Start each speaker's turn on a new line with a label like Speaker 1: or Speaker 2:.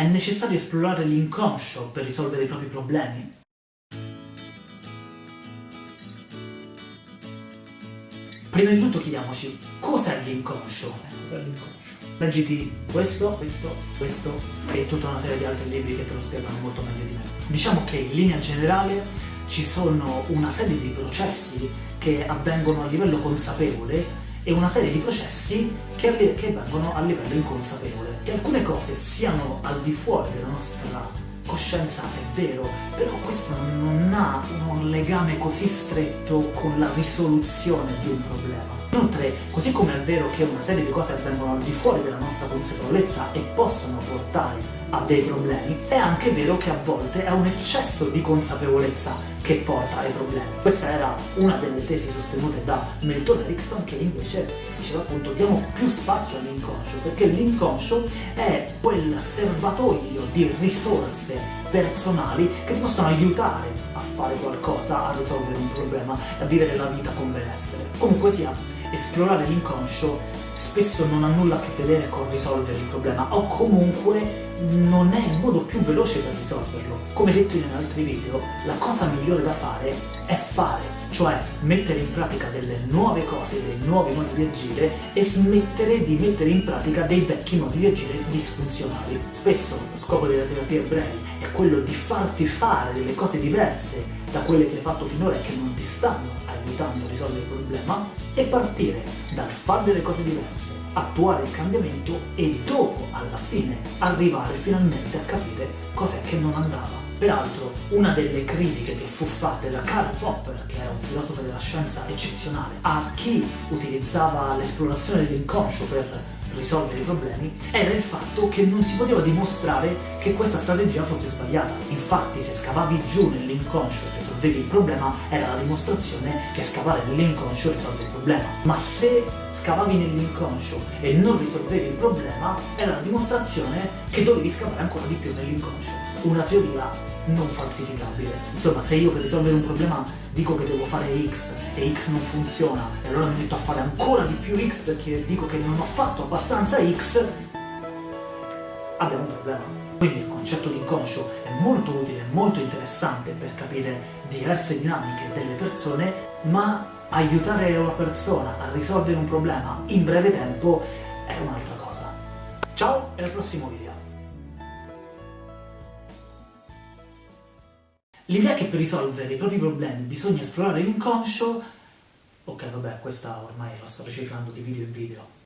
Speaker 1: È necessario esplorare l'inconscio per risolvere i propri problemi? Prima di tutto chiediamoci, cos'è l'inconscio? Eh, cos'è l'inconscio? Leggiti questo, questo, questo e tutta una serie di altri libri che te lo spiegano molto meglio di me. Diciamo che in linea generale ci sono una serie di processi che avvengono a livello consapevole e una serie di processi che, che avvengono a livello inconsapevole. Che alcune cose siano al di fuori della nostra coscienza è vero, però questo non ha un legame così stretto con la risoluzione di un problema. Inoltre, così come è vero che una serie di cose avvengono al di fuori della nostra consapevolezza e possono portare a dei problemi, è anche vero che a volte è un eccesso di consapevolezza che porta ai problemi. Questa era una delle tesi sostenute da Milton Erickson che invece diceva appunto diamo più spazio all'inconscio perché l'inconscio è quel serbatoio di risorse personali che ti possono aiutare a fare qualcosa, a risolvere un problema, a vivere la vita con benessere. Comunque sia, esplorare l'inconscio spesso non ha nulla a che vedere con risolvere il problema o comunque non è il modo più veloce per risolverlo. Come detto in altri video, la cosa migliore da fare è fare, cioè mettere in pratica delle nuove cose, dei nuovi modi di agire e smettere di mettere in pratica dei vecchi modi di agire disfunzionali. Spesso lo scopo della terapia brevi è quello di farti fare delle cose diverse da quelle che hai fatto finora e che non ti stanno aiutando a risolvere il problema e partire dal fare delle cose diverse, attuare il cambiamento e dopo, alla fine, arrivare finalmente a capire cos'è che non andava. Peraltro, una delle critiche che fu fatta da Karl Popper, che era un filosofo della scienza eccezionale, a chi utilizzava l'esplorazione dell'inconscio per risolvere i problemi era il fatto che non si poteva dimostrare che questa strategia fosse sbagliata. Infatti se scavavi giù nell'inconscio e risolvevi il problema era la dimostrazione che scavare nell'inconscio risolve il problema. Ma se scavavi nell'inconscio e non risolvevi il problema era la dimostrazione che dovevi scavare ancora di più nell'inconscio. Una teoria non falsificabile. Insomma, se io per risolvere un problema dico che devo fare X e X non funziona e allora mi metto a fare ancora di più X perché dico che non ho fatto abbastanza X, abbiamo un problema. Quindi il concetto di inconscio è molto utile, molto interessante per capire diverse dinamiche delle persone, ma aiutare una persona a risolvere un problema in breve tempo è un'altra cosa. Ciao e al prossimo video! L'idea che per risolvere i propri problemi bisogna esplorare l'inconscio... Ok, vabbè, questa ormai la sto riciclando di video in video.